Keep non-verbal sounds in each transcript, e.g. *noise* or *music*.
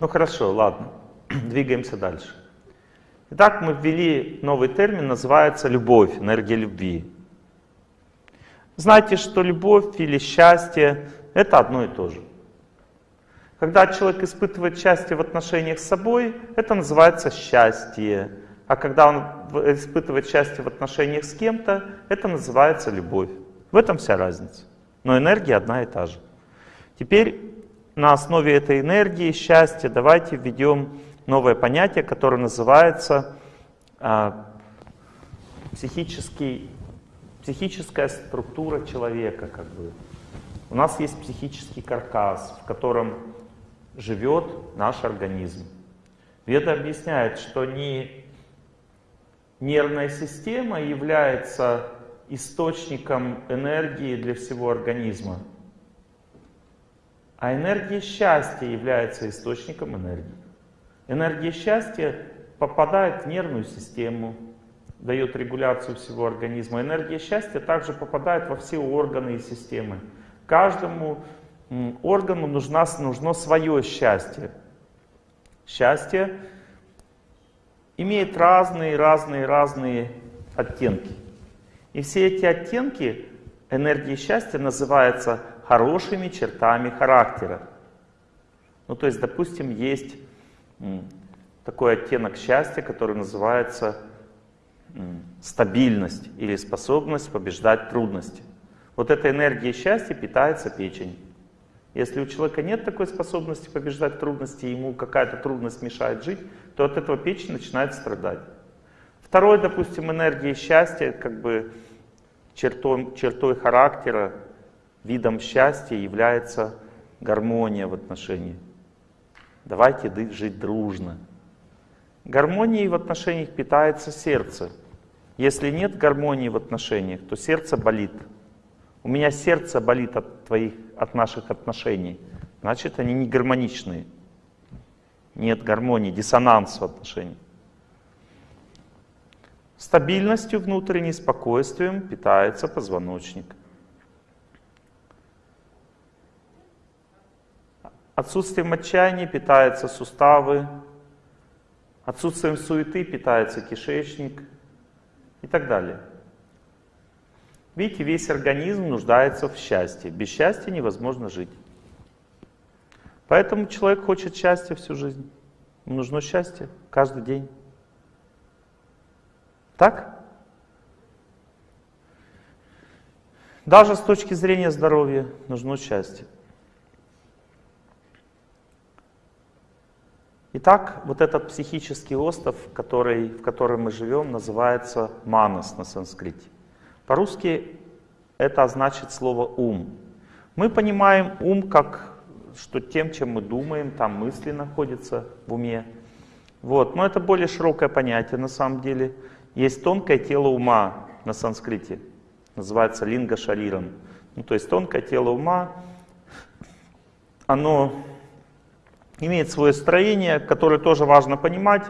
Ну хорошо, ладно, *clears throat* двигаемся дальше. Итак, мы ввели новый термин, называется любовь, энергия любви. Знаете, что любовь или счастье — это одно и то же. Когда человек испытывает счастье в отношениях с собой, это называется счастье. А когда он испытывает счастье в отношениях с кем-то, это называется любовь. В этом вся разница. Но энергия одна и та же. Теперь на основе этой энергии, счастья, давайте введем новое понятие, которое называется а, психический, психическая структура человека. Как бы. У нас есть психический каркас, в котором живет наш организм. Веда объясняет, что не нервная система является источником энергии для всего организма, а энергия счастья является источником энергии. Энергия счастья попадает в нервную систему, дает регуляцию всего организма. Энергия счастья также попадает во все органы и системы. Каждому органу нужна, нужно свое счастье. Счастье имеет разные, разные, разные оттенки. И все эти оттенки энергии счастья называются хорошими чертами характера. Ну, то есть, допустим, есть такой оттенок счастья, который называется стабильность или способность побеждать трудности. Вот эта энергия счастья питается печень. Если у человека нет такой способности побеждать трудности, ему какая-то трудность мешает жить, то от этого печень начинает страдать. Второе, допустим, энергия счастья, как бы чертой, чертой характера, видом счастья является гармония в отношении. Давайте жить дружно. Гармонией в отношениях питается сердце. Если нет гармонии в отношениях, то сердце болит. У меня сердце болит от, твоих, от наших отношений. Значит, они не гармоничные. Нет гармонии, диссонанс в отношениях. Стабильностью внутренней, спокойствием питается позвоночник. Отсутствием отчаяния питаются суставы, отсутствием суеты питается кишечник и так далее. Видите, весь организм нуждается в счастье. Без счастья невозможно жить. Поэтому человек хочет счастья всю жизнь. Ему нужно счастье каждый день. Так? Даже с точки зрения здоровья нужно счастье. Итак, вот этот психический остров, который, в котором мы живем, называется манас на санскрите. По-русски это значит слово «ум». Мы понимаем ум как, что тем, чем мы думаем, там мысли находятся в уме. Вот. Но это более широкое понятие на самом деле. Есть тонкое тело ума на санскрите, называется линга шарирам. Ну, то есть тонкое тело ума, оно имеет свое строение, которое тоже важно понимать,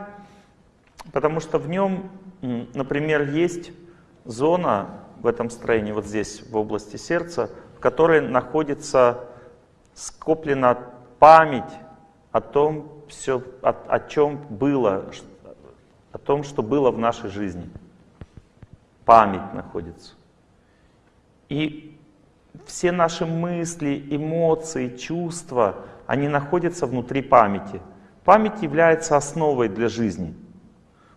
потому что в нем, например, есть зона в этом строении, вот здесь, в области сердца, в которой находится скоплена память о том, все, о, о чем было, о том, что было в нашей жизни. Память находится. И все наши мысли, эмоции, чувства, они находятся внутри памяти. Память является основой для жизни.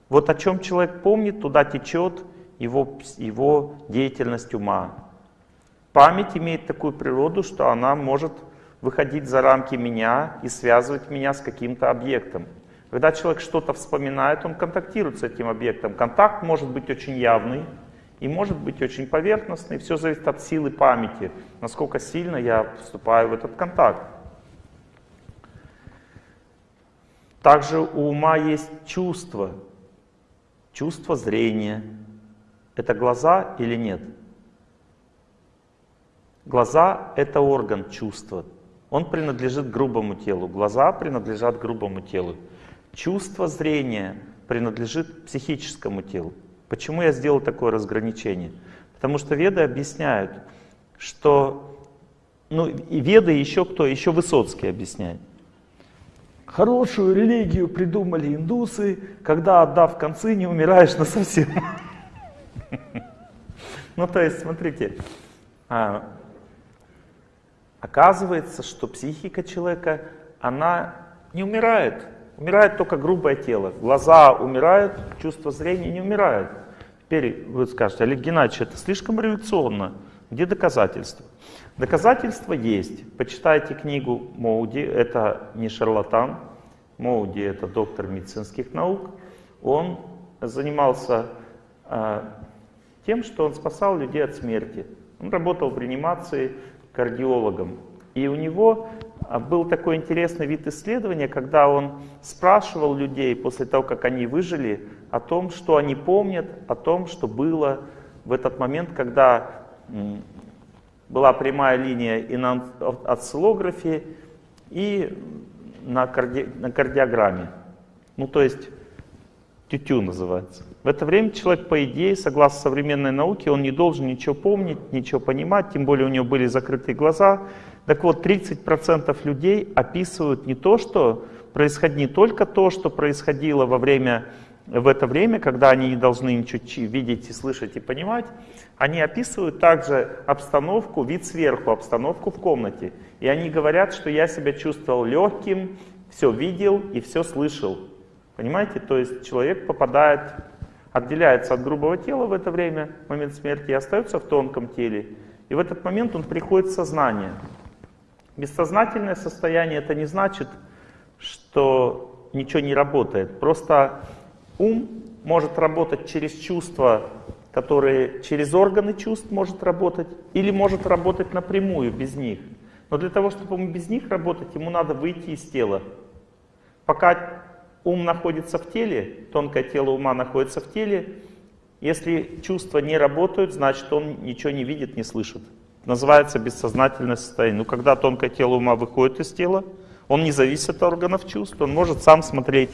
Вот о чем человек помнит, туда течет его, его деятельность ума. Память имеет такую природу, что она может выходить за рамки меня и связывать меня с каким-то объектом. Когда человек что-то вспоминает, он контактирует с этим объектом. Контакт может быть очень явный и может быть очень поверхностный. Все зависит от силы памяти, насколько сильно я вступаю в этот контакт. Также у ума есть чувство, чувство зрения. Это глаза или нет? Глаза — это орган чувства. Он принадлежит грубому телу. Глаза принадлежат грубому телу. Чувство зрения принадлежит психическому телу. Почему я сделал такое разграничение? Потому что веды объясняют, что... Ну, и веды еще кто? Еще Высоцкий объясняет. Хорошую религию придумали индусы, когда отдав концы, не умираешь на совсем. *laughs* Ну то есть, смотрите, а, оказывается, что психика человека, она не умирает. Умирает только грубое тело. Глаза умирают, чувство зрения не умирает. Теперь вы скажете, Олег Геннадьевич, это слишком революционно. Где доказательства? Доказательства есть. Почитайте книгу Моуди, это не шарлатан. Моуди это доктор медицинских наук. Он занимался э, тем, что он спасал людей от смерти. Он работал в реанимации кардиологом. И у него а, был такой интересный вид исследования, когда он спрашивал людей после того, как они выжили, о том, что они помнят, о том, что было в этот момент, когда была прямая линия и на осциллографе, и на, карди... на кардиограмме. Ну, то есть тютю называется. В это время человек, по идее, согласно современной науке, он не должен ничего помнить, ничего понимать, тем более у него были закрытые глаза. Так вот, 30% людей описывают не то, что происходит, не только то, что происходило во время в это время, когда они не должны ничего видеть и слышать и понимать, они описывают также обстановку, вид сверху, обстановку в комнате. И они говорят, что я себя чувствовал легким, все видел и все слышал. Понимаете? То есть человек попадает, отделяется от грубого тела в это время, в момент смерти, и остается в тонком теле. И в этот момент он приходит в сознание. Бессознательное состояние это не значит, что ничего не работает. Просто Ум может работать через чувства, которые через органы чувств может работать, или может работать напрямую, без них. Но для того, чтобы ему без них работать, ему надо выйти из тела. Пока ум находится в теле, тонкое тело ума находится в теле, если чувства не работают, значит он ничего не видит, не слышит. Называется бессознательное состояние. Но когда тонкое тело ума выходит из тела, он не зависит от органов чувств, он может сам смотреть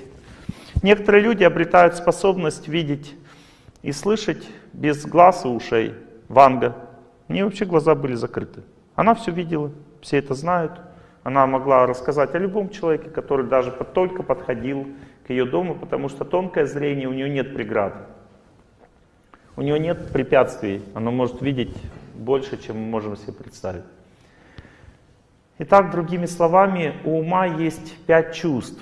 Некоторые люди обретают способность видеть и слышать без глаз и ушей. Ванга. У нее вообще глаза были закрыты. Она все видела, все это знают. Она могла рассказать о любом человеке, который даже только подходил к ее дому, потому что тонкое зрение, у нее нет преград. У нее нет препятствий, она может видеть больше, чем мы можем себе представить. Итак, другими словами, у ума есть пять чувств.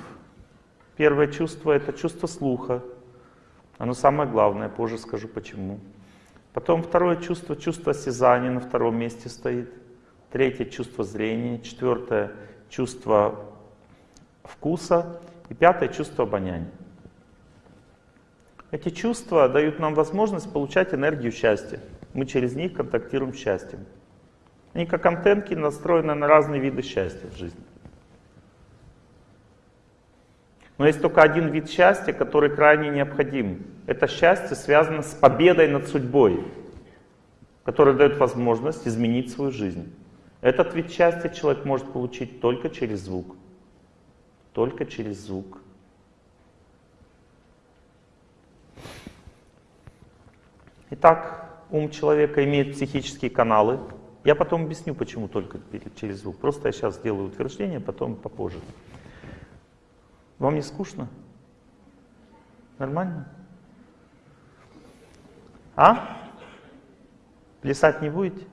Первое чувство — это чувство слуха. Оно самое главное, позже скажу почему. Потом второе чувство, чувство осязания на втором месте стоит. Третье чувство зрения. Четвертое чувство вкуса. И пятое чувство обоняния. Эти чувства дают нам возможность получать энергию счастья. Мы через них контактируем с счастьем. Они как антенки настроены на разные виды счастья в жизни. Но есть только один вид счастья, который крайне необходим. Это счастье связано с победой над судьбой, которая дает возможность изменить свою жизнь. Этот вид счастья человек может получить только через звук. Только через звук. Итак, ум человека имеет психические каналы. Я потом объясню, почему только через звук. Просто я сейчас сделаю утверждение, потом попозже. Вам не скучно? Нормально? А? Плясать не будете?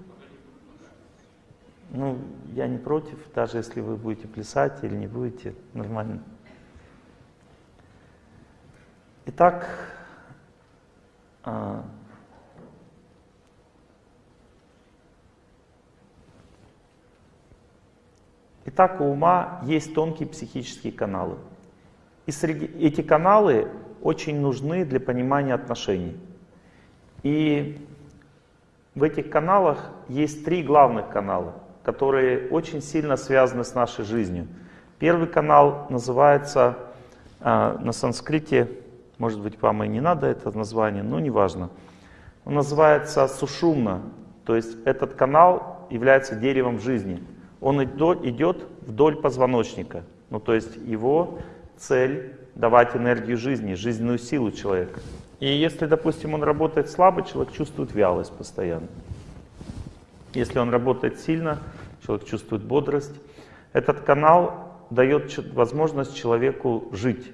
Ну, я не против, даже если вы будете плясать или не будете, нормально. Итак, а, Итак, у ума есть тонкие психические каналы. И среди, эти каналы очень нужны для понимания отношений. И в этих каналах есть три главных канала, которые очень сильно связаны с нашей жизнью. Первый канал называется э, на санскрите, может быть вам и не надо это название, но неважно. Он называется сушумна, то есть этот канал является деревом жизни. Он идет вдоль позвоночника, ну то есть его цель давать энергию жизни, жизненную силу человека. И если, допустим, он работает слабо, человек чувствует вялость постоянно. Если он работает сильно, человек чувствует бодрость. Этот канал дает возможность человеку жить.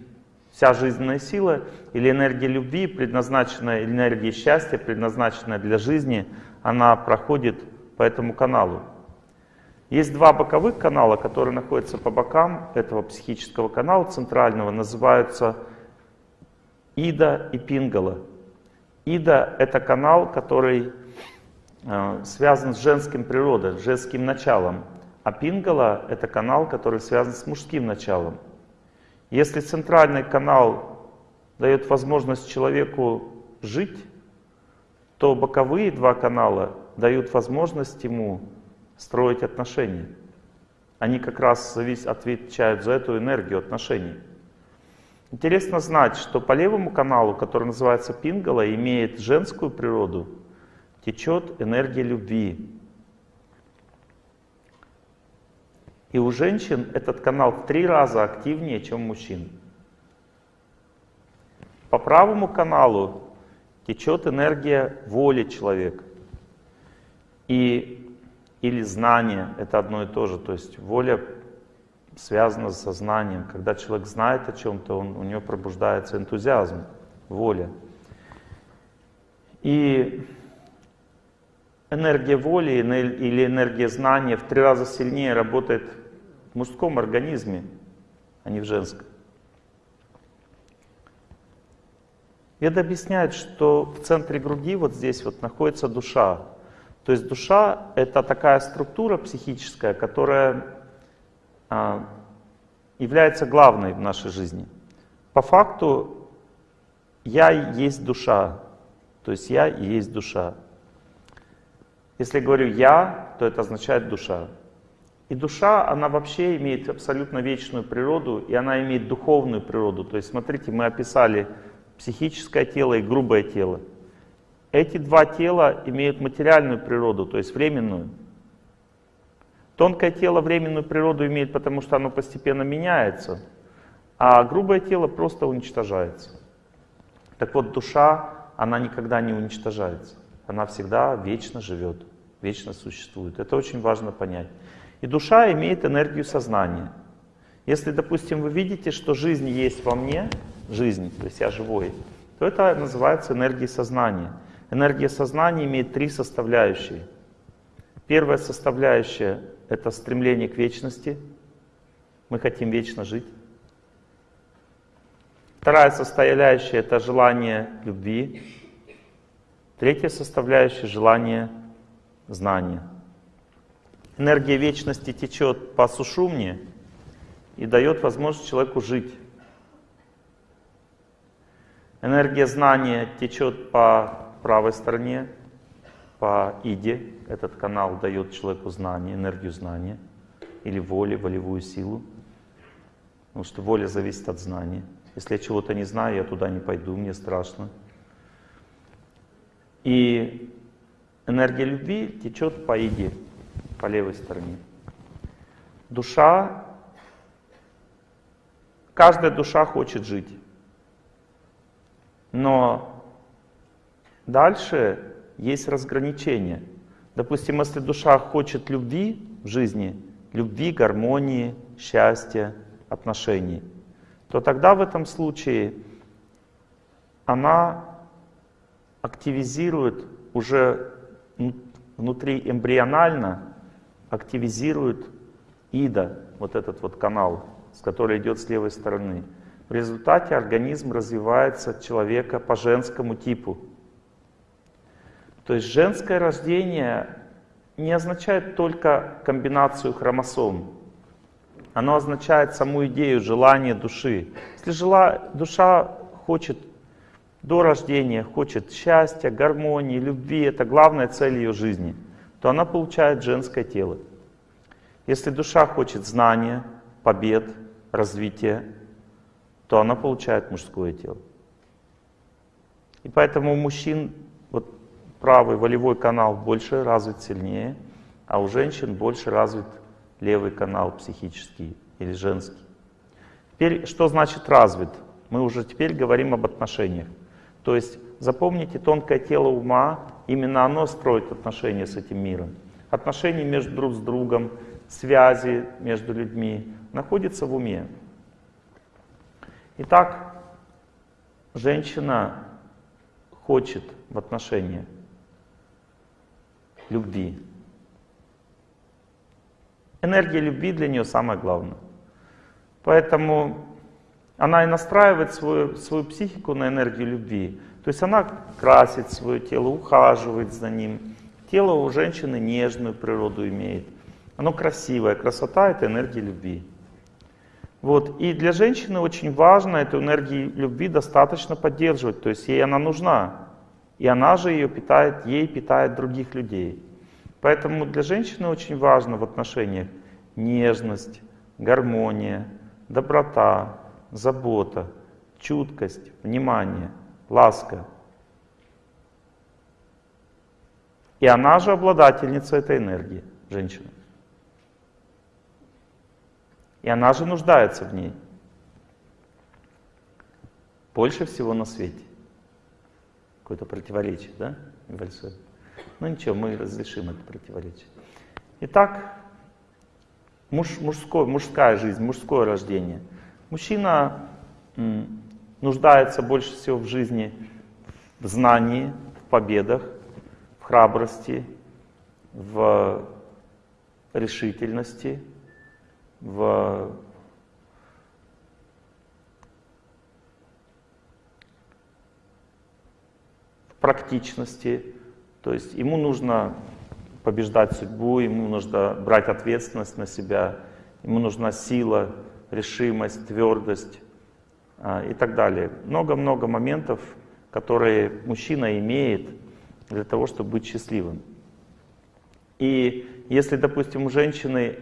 Вся жизненная сила или энергия любви, предназначенная, энергия счастья, предназначенная для жизни, она проходит по этому каналу. Есть два боковых канала, которые находятся по бокам этого психического канала центрального, называются Ида и Пингала. Ида — это канал, который э, связан с женским природой, с женским началом. А Пингала — это канал, который связан с мужским началом. Если центральный канал дает возможность человеку жить, то боковые два канала дают возможность ему строить отношения. Они как раз отвечают за эту энергию отношений. Интересно знать, что по левому каналу, который называется Пингала, имеет женскую природу, течет энергия любви, И у женщин этот канал в три раза активнее, чем у мужчин. По правому каналу течет энергия воли человека. И, или знание, это одно и то же. То есть воля связана с сознанием. Когда человек знает о чем-то, у него пробуждается энтузиазм, воля. И энергия воли или энергия знания в три раза сильнее работает в мужском организме, а не в женском. Это объясняет, что в центре груди, вот здесь вот, находится душа. То есть душа — это такая структура психическая, которая а, является главной в нашей жизни. По факту я есть душа, то есть я есть душа. Если говорю «я», то это означает «душа». И душа, она вообще имеет абсолютно вечную природу, и она имеет духовную природу. То есть, смотрите, мы описали психическое тело и грубое тело. Эти два тела имеют материальную природу, то есть временную. Тонкое тело временную природу имеет, потому что оно постепенно меняется, а грубое тело просто уничтожается. Так вот, душа, она никогда не уничтожается. Она всегда вечно живет, вечно существует. Это очень важно понять. И душа имеет энергию сознания. Если, допустим, вы видите, что жизнь есть во мне, жизнь, то есть я живой, то это называется энергией сознания. Энергия сознания имеет три составляющие. Первая составляющая — это стремление к вечности. Мы хотим вечно жить. Вторая составляющая — это желание любви. Третья составляющая — желание знания. Энергия вечности течет по сушумне и дает возможность человеку жить. Энергия знания течет по правой стороне, по иде. Этот канал дает человеку знание, энергию знания или воли, волевую силу. Потому что воля зависит от знания. Если я чего-то не знаю, я туда не пойду, мне страшно. И энергия любви течет по иде по левой стороне. Душа, каждая душа хочет жить. Но дальше есть разграничение. Допустим, если душа хочет любви в жизни, любви, гармонии, счастья, отношений, то тогда в этом случае она активизирует уже внутри эмбрионально активизирует ИДА, вот этот вот канал, с которой идет с левой стороны. В результате организм развивается человека по женскому типу. То есть женское рождение не означает только комбинацию хромосом. Оно означает саму идею, желание души. Если жила, душа хочет до рождения, хочет счастья, гармонии, любви, это главная цель ее жизни – то она получает женское тело. Если душа хочет знания, побед, развития, то она получает мужское тело. И поэтому у мужчин правый волевой канал больше развит сильнее, а у женщин больше развит левый канал психический или женский. Теперь, что значит развит? Мы уже теперь говорим об отношениях. То есть запомните тонкое тело ума Именно оно строит отношения с этим миром. Отношения между друг с другом, связи между людьми, находится в уме. Итак, женщина хочет в отношениях любви. Энергия любви для нее самое главное. Поэтому она и настраивает свою, свою психику на энергию любви. То есть она красит свое тело, ухаживает за ним. Тело у женщины нежную природу имеет. Оно красивое. Красота — это энергия любви. Вот. И для женщины очень важно эту энергию любви достаточно поддерживать. То есть ей она нужна. И она же ее питает, ей питает других людей. Поэтому для женщины очень важно в отношениях нежность, гармония, доброта, забота, чуткость, внимание, ласка. И она же обладательница этой энергии, женщина. И она же нуждается в ней. Больше всего на свете. Какое-то противоречие, да? Небольшое. Ну ничего, мы разрешим это противоречие. Итак, муж, мужской, мужская жизнь, мужское рождение. Мужчина нуждается больше всего в жизни в знании, в победах, в храбрости, в решительности, в практичности. То есть ему нужно побеждать судьбу, ему нужно брать ответственность на себя, ему нужна сила, решимость, твердость а, и так далее. Много-много моментов, которые мужчина имеет для того, чтобы быть счастливым. И если, допустим, у женщины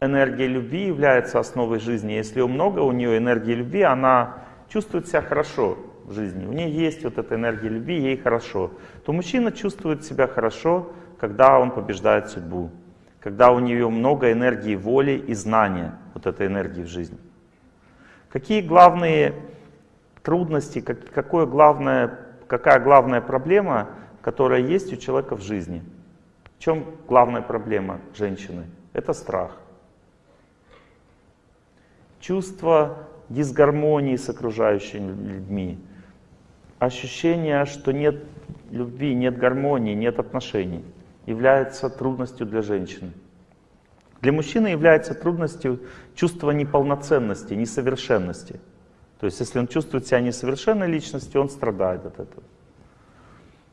энергия любви является основой жизни, если у много у нее энергии любви, она чувствует себя хорошо в жизни, у нее есть вот эта энергия любви, ей хорошо, то мужчина чувствует себя хорошо, когда он побеждает судьбу, когда у нее много энергии воли и знания, вот этой энергии в жизни. Какие главные трудности, как, какое главное, какая главная проблема, которая есть у человека в жизни? В чем главная проблема женщины? Это страх. Чувство дисгармонии с окружающими людьми. Ощущение, что нет любви, нет гармонии, нет отношений, является трудностью для женщины. Для мужчины является трудностью чувство неполноценности, несовершенности. То есть если он чувствует себя несовершенной личностью, он страдает от этого.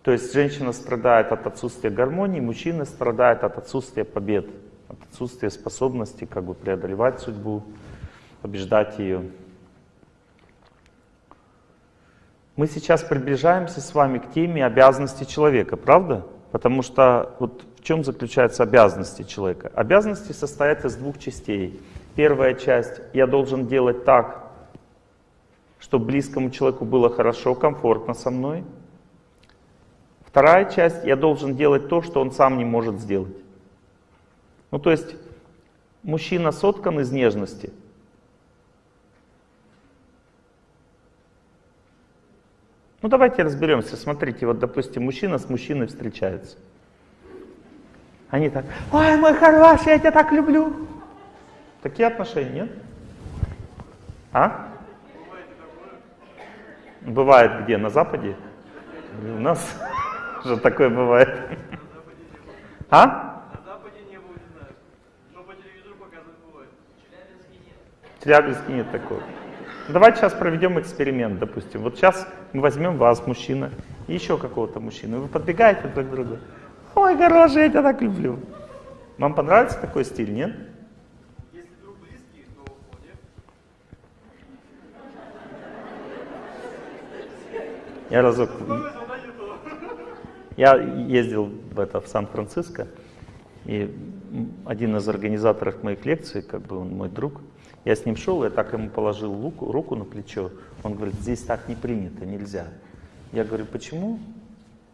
То есть женщина страдает от отсутствия гармонии, мужчина страдает от отсутствия побед, от отсутствия способности как бы преодолевать судьбу, побеждать ее. Мы сейчас приближаемся с вами к теме обязанностей человека, правда? Потому что вот в чем заключаются обязанности человека? Обязанности состоят из двух частей. Первая часть — я должен делать так, чтобы близкому человеку было хорошо, комфортно со мной. Вторая часть — я должен делать то, что он сам не может сделать. Ну то есть мужчина соткан из нежности. Ну давайте разберемся. Смотрите, вот допустим, мужчина с мужчиной встречается. Они так, ой, мой хороший, я тебя так люблю. Такие отношения, нет? А? Бывает где? На Западе? У нас *laughs* же такое бывает. А? На Западе не знаю. Но по телевизору показывают бывает. В Челябинске нет такого. Давайте сейчас проведем эксперимент, допустим. Вот сейчас мы возьмем вас, мужчина, и еще какого-то мужчину. Вы подбегаете друг к другу. Ой, хороший, я тебя так люблю. Вам понравится такой стиль, нет? Если друг близкий, то вполне. Я разок... Я ездил в, это, в Сан-Франциско, и один из организаторов моих лекций, как бы он мой друг, я с ним шел, я так ему положил руку, руку на плечо. Он говорит, здесь так не принято, нельзя. Я говорю, почему?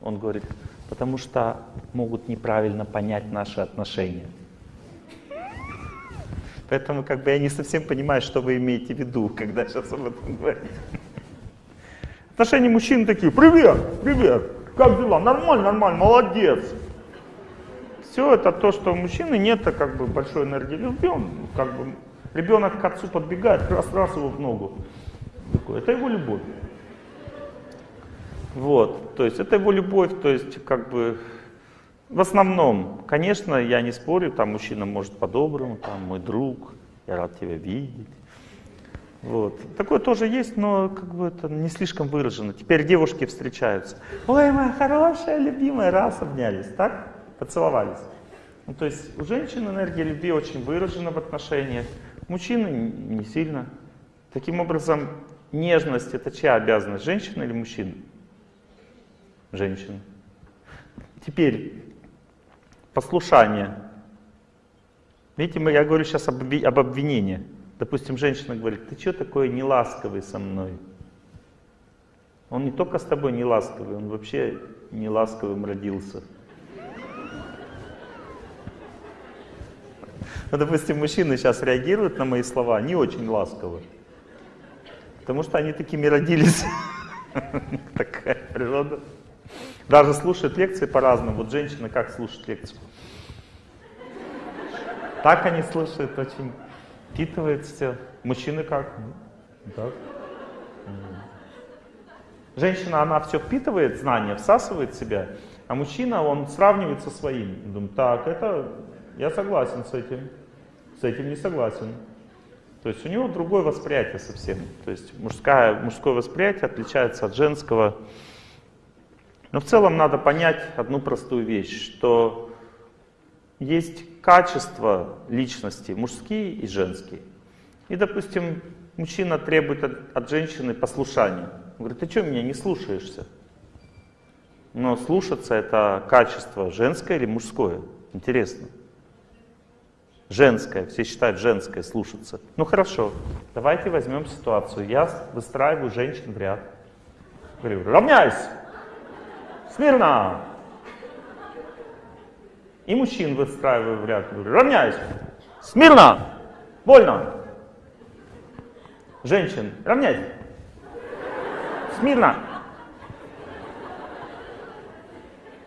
Он говорит, потому что могут неправильно понять наши отношения. Поэтому как бы я не совсем понимаю, что вы имеете в виду, когда сейчас об этом говорите. Отношения мужчин такие, привет, привет, как дела? Нормально, нормально, молодец. Все это то, что у мужчины нет как бы большой энергии любви, он как бы Ребенок к отцу подбегает, раз-раз его в ногу. Это его любовь. Вот, то есть это его любовь, то есть как бы в основном, конечно, я не спорю, там мужчина может по-доброму, там мой друг, я рад тебя видеть. Вот. Такое тоже есть, но как бы это не слишком выражено. Теперь девушки встречаются. Ой, моя хорошая, любимая, раз обнялись, так? Поцеловались. Ну, то есть у женщин энергия любви очень выражена в отношениях, мужчины не сильно. Таким образом, нежность это чья обязанность, женщины или мужчины? Женщины. Теперь послушание. Видите, я говорю сейчас об, об обвинении. Допустим, женщина говорит, ты что такой неласковый со мной? Он не только с тобой не ласковый, он вообще не ласковым родился. Ну, допустим, мужчины сейчас реагируют на мои слова не очень ласково. Потому что они такими родились. *laughs* Такая природа. Даже слушают лекции по-разному. Вот женщины как слушают лекцию? Так они слушают, очень впитывают все. Мужчины как? Так. Женщина, она все впитывает, знания, всасывает в себя, а мужчина, он сравнивает со своим. Думает, так, это, я согласен с этим, с этим не согласен. То есть у него другое восприятие совсем. То есть мужское, мужское восприятие отличается от женского. Но в целом надо понять одну простую вещь, что есть качества личности, мужские и женские. И, допустим, мужчина требует от, от женщины послушания. Он говорит, ты что меня не слушаешься? Но слушаться это качество женское или мужское? Интересно. Женское, все считают женское слушаться. Ну хорошо, давайте возьмем ситуацию. Я выстраиваю женщин в ряд. Говорю, равняйся! Смирно! И мужчин выстраиваю в ряд. Говорю, равняйся! Смирно! Больно! Женщин, равняйся! Смирно!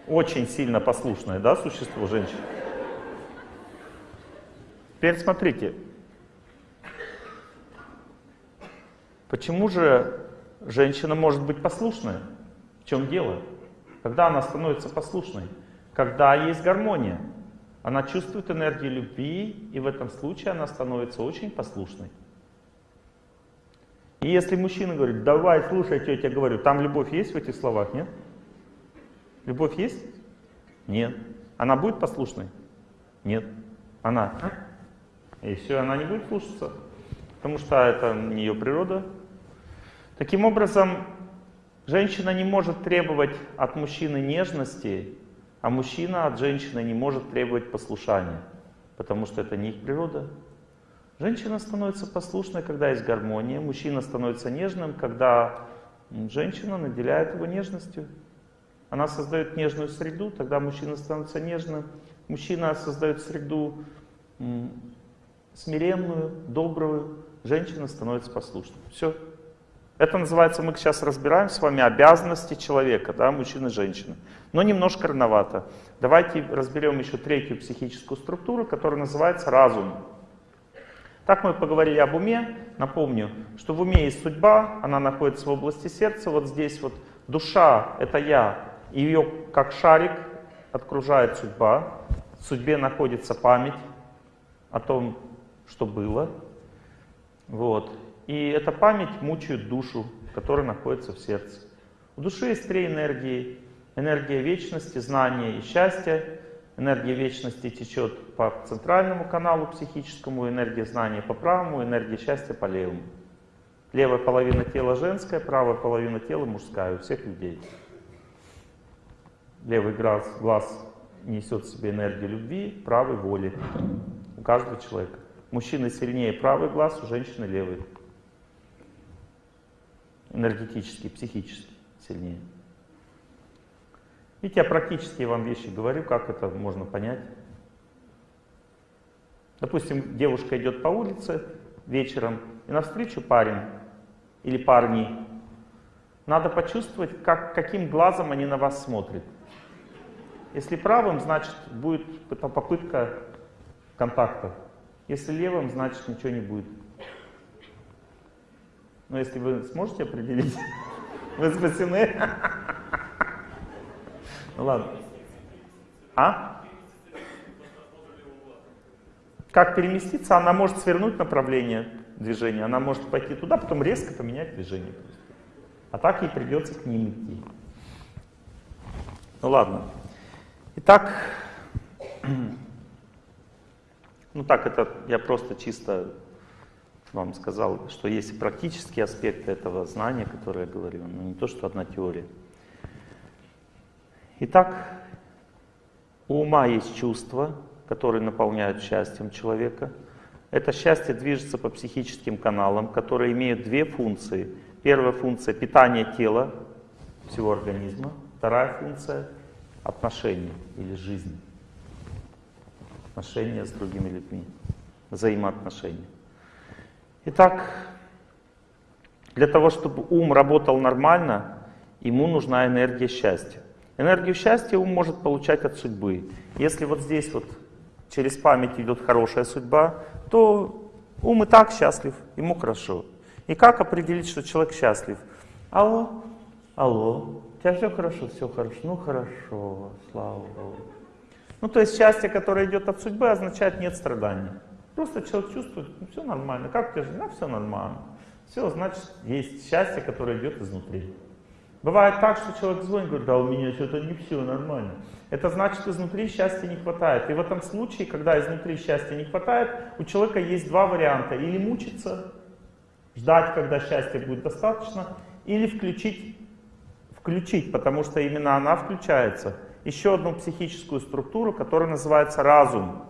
Очень сильно послушное, да, существо женщин? Теперь смотрите. Почему же женщина может быть послушной? В чем дело? Когда она становится послушной? Когда есть гармония. Она чувствует энергию любви, и в этом случае она становится очень послушной. И если мужчина говорит, давай, слушай, что я тебе говорю, там любовь есть в этих словах, нет? Любовь есть? Нет. Она будет послушной? Нет. Она? И все, она не будет слушаться, потому что это не ее природа. Таким образом, женщина не может требовать от мужчины нежности, а мужчина от женщины не может требовать послушания, потому что это не их природа. Женщина становится послушной, когда есть гармония, мужчина становится нежным, когда женщина наделяет его нежностью. Она создает нежную среду, тогда мужчина становится нежным. Мужчина создает среду смиренную, добрую, женщина становится послушной. Все. Это называется, мы сейчас разбираем с вами обязанности человека, да, мужчины и женщины. Но немножко рановато. Давайте разберем еще третью психическую структуру, которая называется разум. Так мы поговорили об уме. Напомню, что в уме есть судьба, она находится в области сердца. Вот здесь вот душа — это я, ее как шарик окружает судьба. В судьбе находится память о том, что было. Вот. И эта память мучает душу, которая находится в сердце. У души есть три энергии. Энергия вечности, знания и счастья. Энергия вечности течет по центральному каналу психическому, энергия знания по правому, энергия счастья по левому. Левая половина тела женская, правая половина тела мужская у всех людей. Левый глаз, глаз несет в себе энергию любви, правый воли у каждого человека. Мужчины сильнее правый глаз, у женщины левый. Энергетически, психически сильнее. Видите, я практически вам вещи говорю, как это можно понять. Допустим, девушка идет по улице вечером, и навстречу парень или парни. Надо почувствовать, как, каким глазом они на вас смотрят. Если правым, значит будет попытка контакта. Если левым, значит ничего не будет. Но если вы сможете определить, *laughs* вы спасены. Ну ладно. А? Как переместиться? Она может свернуть направление движения, она может пойти туда, потом резко поменять движение. А так ей придется к ним идти. Ну ладно. Итак, *clears throat* ну так это я просто чисто вам сказал, что есть и практические аспекты этого знания, которые я говорю, но не то, что одна теория. Итак, у ума есть чувства, которые наполняют счастьем человека. Это счастье движется по психическим каналам, которые имеют две функции. Первая функция — питание тела, всего организма. Вторая функция — отношения или жизнь. Отношения с другими людьми, взаимоотношения. Итак, для того, чтобы ум работал нормально, ему нужна энергия счастья. Энергию счастья ум может получать от судьбы. Если вот здесь вот через память идет хорошая судьба, то ум и так счастлив, ему хорошо. И как определить, что человек счастлив? Алло, алло, у тебя все хорошо, все хорошо, ну хорошо, слава Богу. Ну то есть счастье, которое идет от судьбы, означает нет страданий. Просто человек чувствует, ну, все нормально. Как у тебя жизнь? Да, все нормально. Все, значит, есть счастье, которое идет изнутри. Бывает так, что человек звонит, говорит, да у меня что-то не все нормально. Это значит, изнутри счастья не хватает. И в этом случае, когда изнутри счастья не хватает, у человека есть два варианта. Или мучиться, ждать, когда счастья будет достаточно, или включить, включить, потому что именно она включается, еще одну психическую структуру, которая называется разум.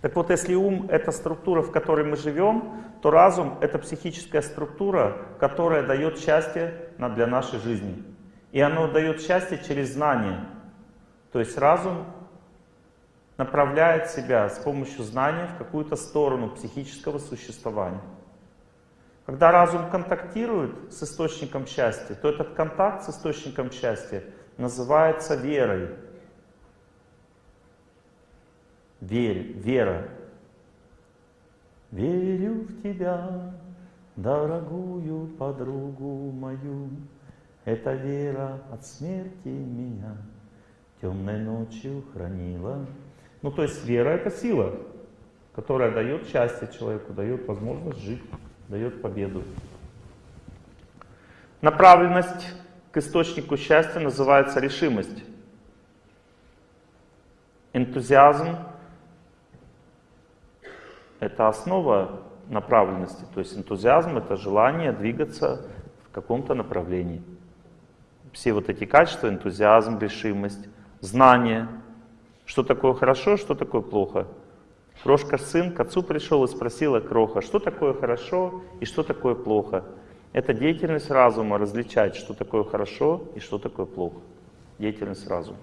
Так вот, если ум — это структура, в которой мы живем, то разум — это психическая структура, которая дает счастье для нашей жизни. И оно дает счастье через знание. То есть разум направляет себя с помощью знания в какую-то сторону психического существования. Когда разум контактирует с источником счастья, то этот контакт с источником счастья называется верой. Верь, вера. Верю в тебя, дорогую подругу мою. Эта вера от смерти меня темной ночью хранила. Ну, то есть вера — это сила, которая дает счастье человеку, дает возможность жить, дает победу. Направленность к источнику счастья называется решимость. Энтузиазм это основа направленности. То есть энтузиазм — это желание двигаться в каком-то направлении. Все вот эти качества, энтузиазм, решимость, знание, что такое хорошо, что такое плохо. Крошка сын к отцу пришел и спросила Кроха, что такое хорошо и что такое плохо. Это деятельность разума различать, что такое хорошо и что такое плохо. Деятельность разума.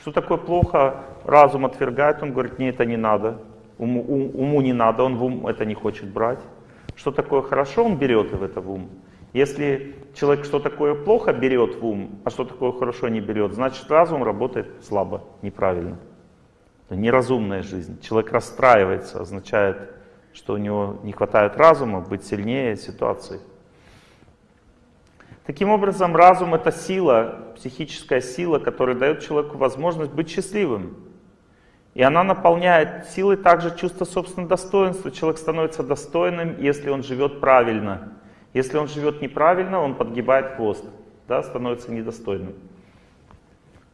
Что такое плохо, разум отвергает, он говорит, мне это не надо, Уму, ум, уму не надо, он в ум это не хочет брать. Что такое хорошо, он берет в это в ум. Если человек что такое плохо берет в ум, а что такое хорошо не берет, значит разум работает слабо, неправильно. Это неразумная жизнь. Человек расстраивается, означает, что у него не хватает разума быть сильнее ситуации. Таким образом, разум — это сила, психическая сила, которая дает человеку возможность быть счастливым. И она наполняет силой также чувство собственного достоинства. Человек становится достойным, если он живет правильно. Если он живет неправильно, он подгибает хвост, да, становится недостойным.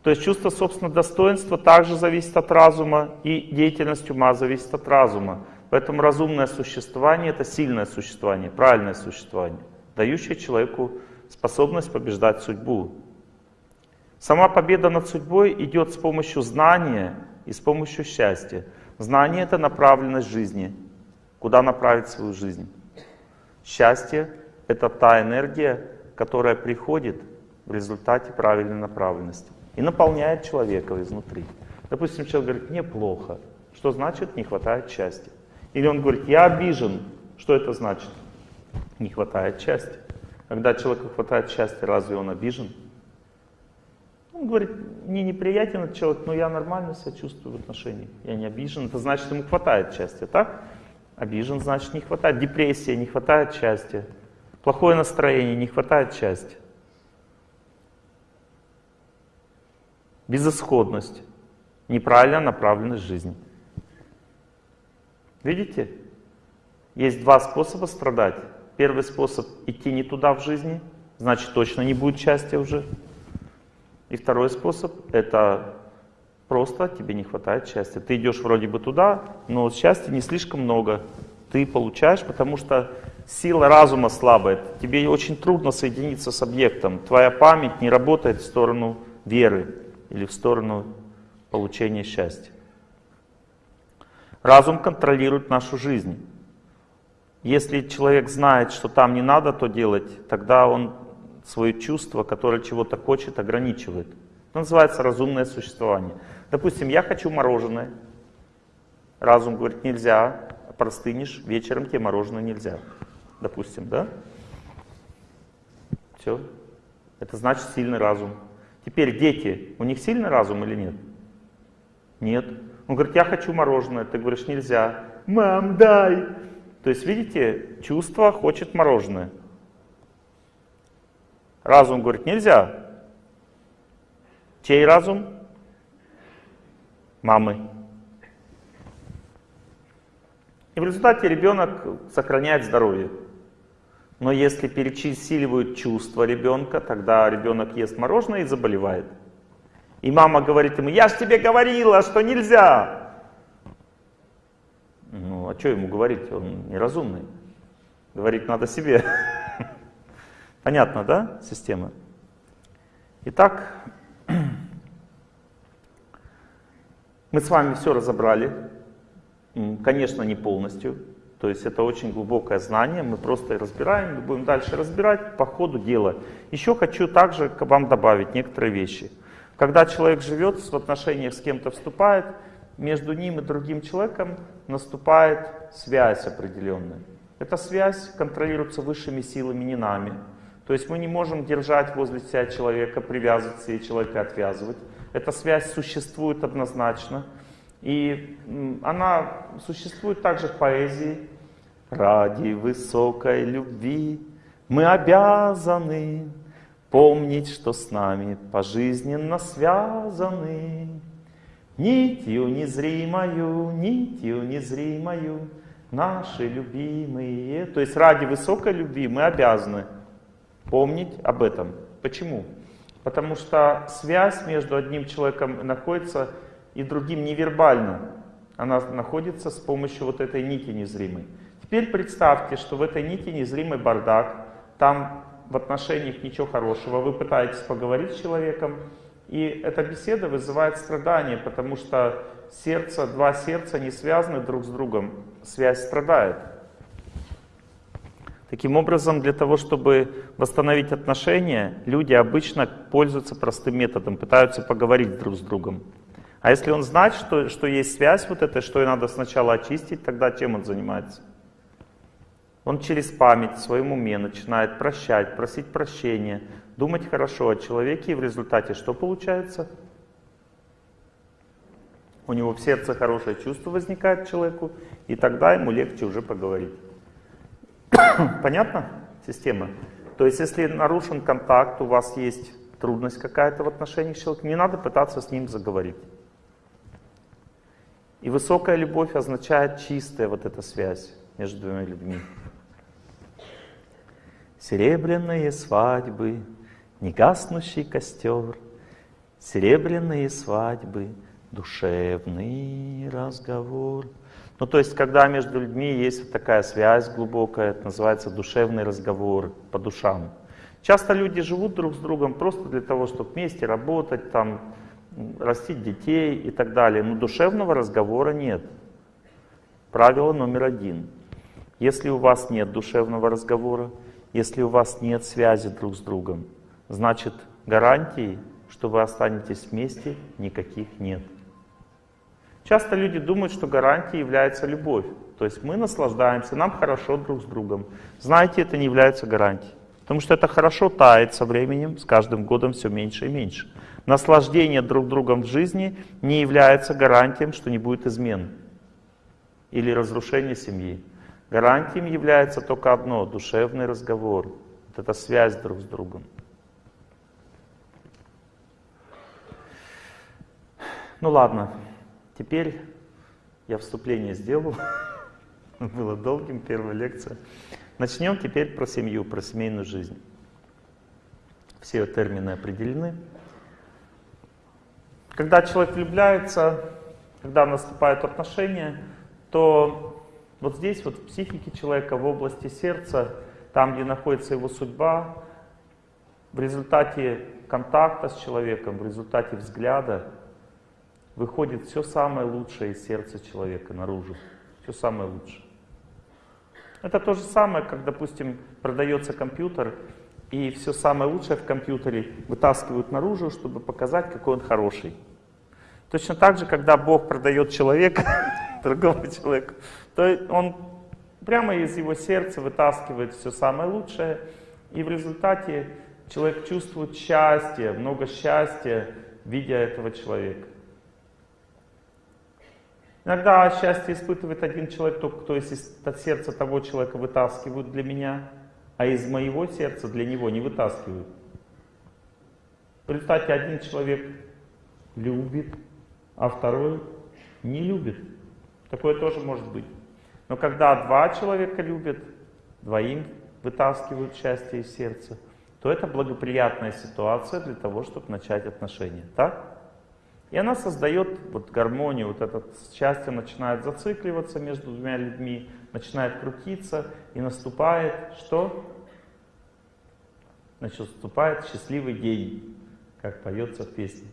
То есть чувство собственного достоинства также зависит от разума, и деятельность ума зависит от разума. Поэтому разумное существование — это сильное существование, правильное существование, дающее человеку способность побеждать судьбу. Сама победа над судьбой идет с помощью знания и с помощью счастья. Знание — это направленность жизни, куда направить свою жизнь. Счастье — это та энергия, которая приходит в результате правильной направленности и наполняет человека изнутри. Допустим, человек говорит, мне плохо. Что значит не хватает счастья? Или он говорит, я обижен. Что это значит? Не хватает счастья. Когда человеку хватает счастья, разве он обижен? Он говорит, мне неприятен этот человек, но я нормально себя чувствую в отношениях. Я не обижен. Это значит, ему хватает счастья, так? Обижен, значит, не хватает. Депрессия, не хватает счастья. Плохое настроение, не хватает счастья. Безысходность, неправильно направленность жизни. Видите? Есть два способа страдать. Первый способ идти не туда в жизни, значит точно не будет счастья уже. И второй способ это просто тебе не хватает счастья. Ты идешь вроде бы туда, но счастья не слишком много. Ты получаешь, потому что сила разума слабая. Тебе очень трудно соединиться с объектом. Твоя память не работает в сторону веры или в сторону получения счастья. Разум контролирует нашу жизнь. Если человек знает, что там не надо то делать, тогда он свое чувство, которое чего-то хочет, ограничивает. Это называется разумное существование. Допустим, я хочу мороженое. Разум говорит, нельзя, простынешь, вечером тебе мороженое нельзя. Допустим, да? Все. Это значит сильный разум. Теперь дети, у них сильный разум или нет? Нет. Он говорит, я хочу мороженое. Ты говоришь, нельзя. Мам, дай. То есть, видите, чувство хочет мороженое. Разум говорит, нельзя. Чей разум? Мамы. И в результате ребенок сохраняет здоровье. Но если перечисливают чувства ребенка, тогда ребенок ест мороженое и заболевает. И мама говорит ему, я же тебе говорила, что нельзя. Ну, а что ему говорить? Он неразумный. Говорить надо себе. *laughs* Понятно, да, система? Итак, *clears throat* мы с вами все разобрали. Конечно, не полностью. То есть это очень глубокое знание, мы просто разбираем, будем дальше разбирать по ходу дела. Еще хочу также к вам добавить некоторые вещи. Когда человек живет, в отношениях с кем-то вступает, между ним и другим человеком наступает связь определенная. Эта связь контролируется высшими силами, не нами. То есть мы не можем держать возле себя человека, привязывать себе человека отвязывать. Эта связь существует однозначно. И она существует также в поэзии. Ради высокой любви мы обязаны помнить, что с нами пожизненно связаны. Нитью незримою, нитью незримою, наши любимые. То есть ради высокой любви мы обязаны помнить об этом. Почему? Потому что связь между одним человеком находится и другим невербально. Она находится с помощью вот этой нити незримой. Теперь представьте, что в этой нити незримый бардак, там в отношениях ничего хорошего, вы пытаетесь поговорить с человеком, и эта беседа вызывает страдания, потому что сердце, два сердца не связаны друг с другом, связь страдает. Таким образом, для того, чтобы восстановить отношения, люди обычно пользуются простым методом, пытаются поговорить друг с другом. А если он знает, что, что есть связь вот эта, что и надо сначала очистить, тогда чем он занимается? Он через память в своем уме начинает прощать, просить прощения, думать хорошо о человеке, и в результате что получается? У него в сердце хорошее чувство возникает человеку, и тогда ему легче уже поговорить. *coughs* Понятно система? То есть если нарушен контакт, у вас есть трудность какая-то в отношениях с человеком, не надо пытаться с ним заговорить. И высокая любовь означает чистая вот эта связь между двумя людьми. Серебряные свадьбы, негаснущий костер, Серебряные свадьбы, душевный разговор. Ну, то есть, когда между людьми есть такая связь глубокая, это называется душевный разговор по душам. Часто люди живут друг с другом просто для того, чтобы вместе работать, там, растить детей и так далее. Но душевного разговора нет. Правило номер один. Если у вас нет душевного разговора, если у вас нет связи друг с другом, значит гарантий, что вы останетесь вместе, никаких нет. Часто люди думают, что гарантией является любовь. То есть мы наслаждаемся, нам хорошо друг с другом. Знаете, это не является гарантией. Потому что это хорошо тает со временем, с каждым годом все меньше и меньше. Наслаждение друг другом в жизни не является гарантием, что не будет измен или разрушения семьи. Гарантием является только одно — душевный разговор. Вот эта связь друг с другом. Ну ладно, теперь я вступление сделал. *laughs* Было долгим, первая лекция. Начнем теперь про семью, про семейную жизнь. Все термины определены. Когда человек влюбляется, когда наступают отношения, то вот здесь, вот в психике человека, в области сердца, там, где находится его судьба, в результате контакта с человеком, в результате взгляда, выходит все самое лучшее из сердца человека наружу. Все самое лучшее. Это то же самое, как, допустим, продается компьютер, и все самое лучшее в компьютере вытаскивают наружу, чтобы показать, какой он хороший. Точно так же, когда Бог продает человека *laughs* другому человеку, то он прямо из его сердца вытаскивает все самое лучшее, и в результате человек чувствует счастье, много счастья, видя этого человека. Иногда счастье испытывает один человек, только кто из сердца того человека вытаскивают для меня, а из моего сердца для него не вытаскивают. В результате один человек любит, а второй не любит. Такое тоже может быть. Но когда два человека любят, двоим вытаскивают счастье из сердца, то это благоприятная ситуация для того, чтобы начать отношения. Так? И она создает вот гармонию, вот это счастье начинает зацикливаться между двумя людьми, начинает крутиться, и наступает что? Значит, наступает счастливый день, как поется в песне.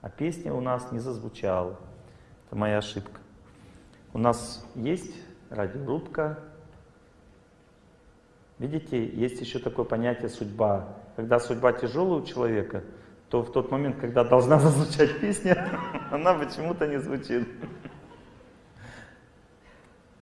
А песня у нас не зазвучала. Это моя ошибка. У нас есть радиорубка. Видите, есть еще такое понятие судьба. Когда судьба тяжелая у человека, то в тот момент, когда должна *laughs* зазвучать песня, *laughs* она почему-то не звучит.